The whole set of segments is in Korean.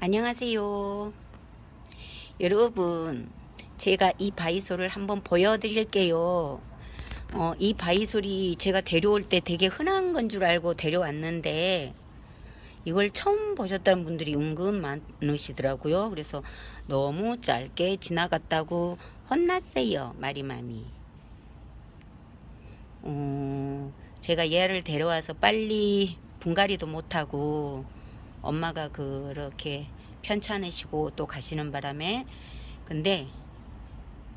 안녕하세요. 여러분, 제가 이 바이솔을 한번 보여드릴게요. 어, 이 바이솔이 제가 데려올 때 되게 흔한 건 줄 알고 데려왔는데, 이걸 처음 보셨다는 분들이 은근 많으시더라고요. 그래서 너무 짧게 지나갔다고 혼났어요. 마리맘이. 어, 제가 얘를 데려와서 빨리 분갈이도 못하고 엄마가 그렇게 편찮으시고 또 가시는 바람에 근데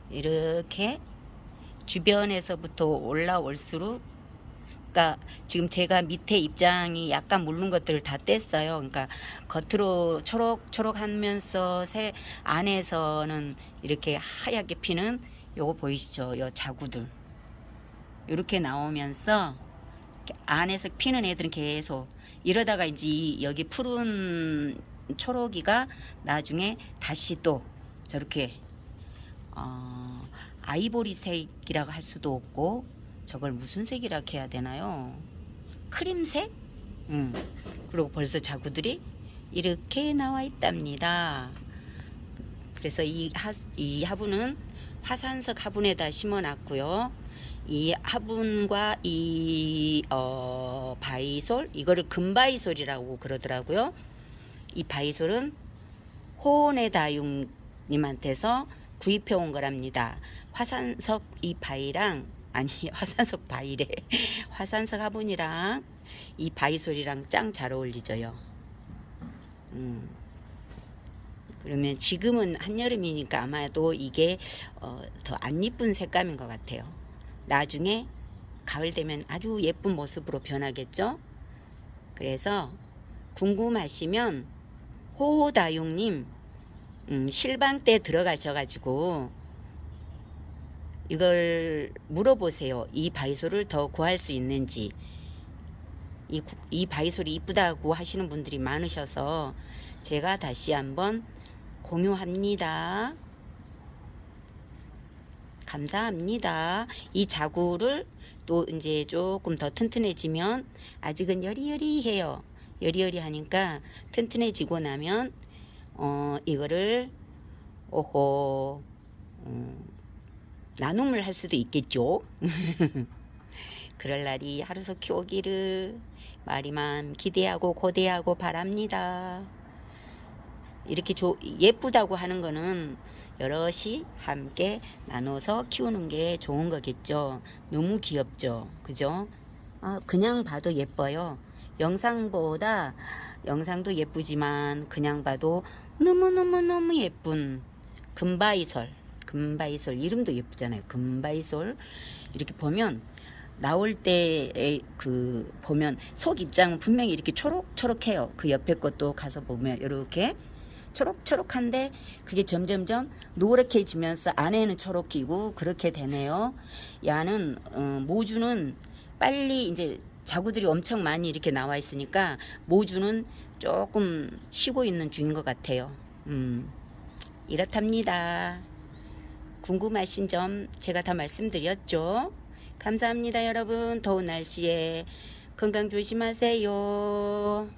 이렇게 주변에서부터 올라올수록 그러니까 지금 제가 밑에 입장이 약간 물른 것들을 다 뗐어요. 그러니까 겉으로 초록초록 하면서 새 안에서는 이렇게 하얗게 피는 요거 보이시죠? 요 자구들 이렇게 나오면서 안에서 피는 애들은 계속 이러다가 이제 이 여기 푸른 초록이가 나중에 다시 또 저렇게 어, 아이보리색이라고 할 수도 없고 저걸 무슨 색이라고 해야 되나요? 크림색? 음. 그리고 벌써 자구들이 이렇게 나와 있답니다. 그래서 이, 하, 이 화분은 화산석 화분에다 심어 놨고요. 이 화분과 이 어, 바위솔 이거를 금바위솔이라고 그러더라고요. 이 바위솔은 호네다융님한테서 구입해 온 거랍니다. 화산석 이 바위랑 아니 화산석 바위래 화산석 화분이랑 이 바위솔이랑 짱 잘 어울리죠요. 음. 그러면 지금은 한여름이니까 아마도 이게 어, 더 안 이쁜 색감인 것 같아요. 나중에 가을 되면 아주 예쁜 모습으로 변하겠죠. 그래서 궁금하시면 호호다용님 음, 실방 때 들어가셔가지고 이걸 물어보세요. 이 바이솔을 더 구할 수 있는지 이, 구- 이 바이솔이 이쁘다고 하시는 분들이 많으셔서 제가 다시 한번 공유합니다. 감사합니다. 이 자구를 또 이제 조금 더 튼튼해지면 아직은 여리여리해요. 여리여리하니까 튼튼해지고 나면 어 이거를 오호 음, 나눔을 할 수도 있겠죠. 그럴 날이 하루속히 오기를 마리만 기대하고 고대하고 바랍니다. 이렇게 조, 예쁘다고 하는 거는 여럿이 함께 나눠서 키우는 게 좋은 거겠죠. 너무 귀엽죠. 그죠? 아, 그냥 봐도 예뻐요. 영상보다 영상도 예쁘지만 그냥 봐도 너무너무너무 예쁜 금바이솔. 금바이솔 이름도 예쁘잖아요. 금바이솔 이렇게 보면 나올 때그 보면 속 입장은 분명히 이렇게 초록초록해요. 그 옆에 것도 가서 보면 이렇게 초록초록한데 그게 점점점 노랗게지면서 안에는 초록이고 그렇게 되네요. 야는 어, 모주는 빨리 이제 자구들이 엄청 많이 이렇게 나와 있으니까 모주는 조금 쉬고 있는 중인 것 같아요. 음, 이렇답니다. 궁금하신 점 제가 다 말씀드렸죠. 감사합니다, 여러분. 더운 날씨에 건강 조심하세요.